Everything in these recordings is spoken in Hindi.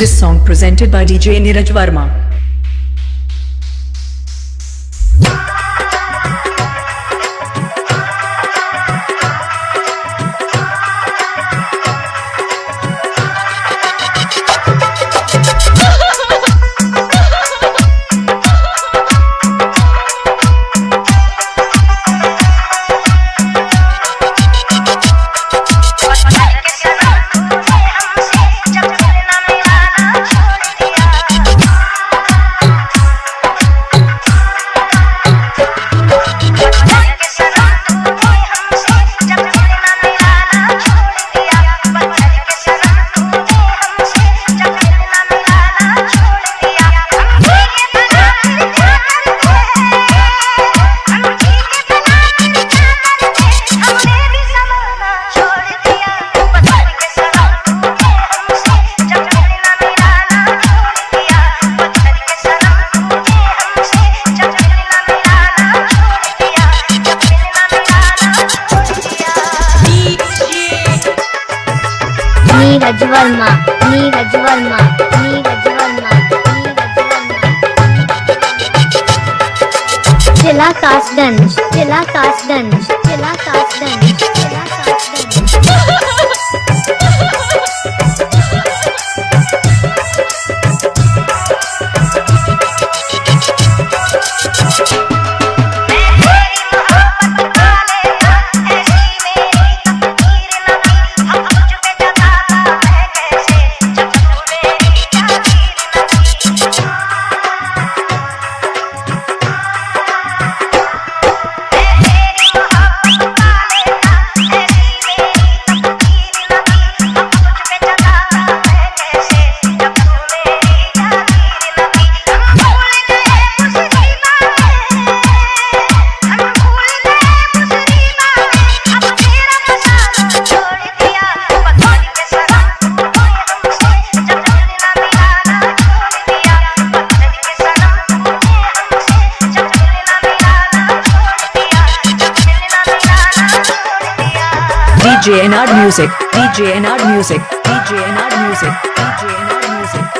This song presented by DJ Niraj Verma. Neeraj Verma Neeraj Verma Neeraj Verma जिला कासगंज जिला कासगंज जिला कासगंज जिला Kasganj. DJ NR Music. DJ NR Music. DJ NR Music. DJ NR Music.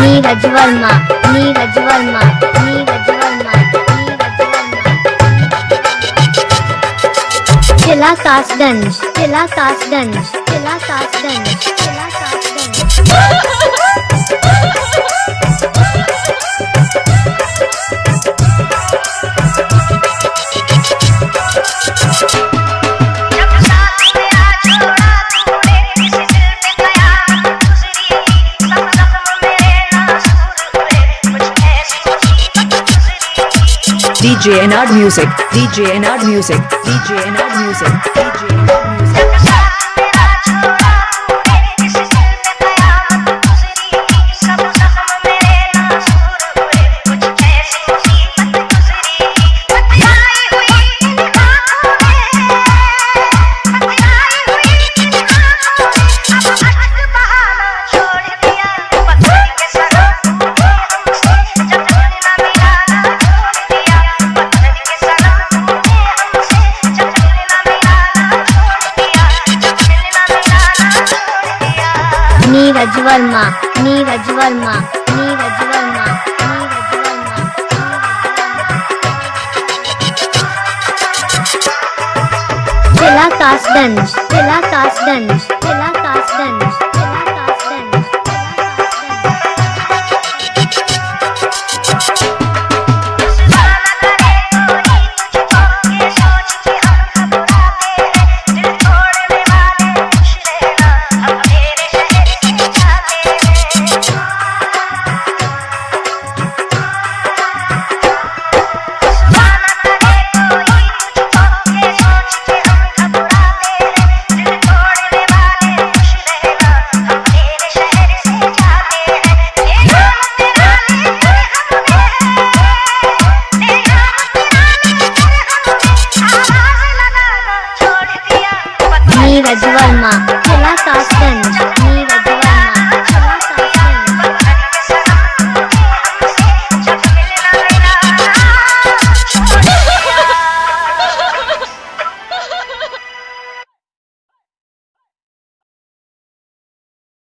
Neeraj Verma Neeraj Verma Neeraj Verma Neeraj Verma जिला कासगंज जिला कासगंज जिला कासगंज जिला Kasganj DJ NR Music. DJ NR Music. DJ NR Music. DJ Music. రజవర్మ నీ రజవర్మ నీ రజవర్మ Tela Kasdanj, Tela Kasdanj, Tela Kasdanj.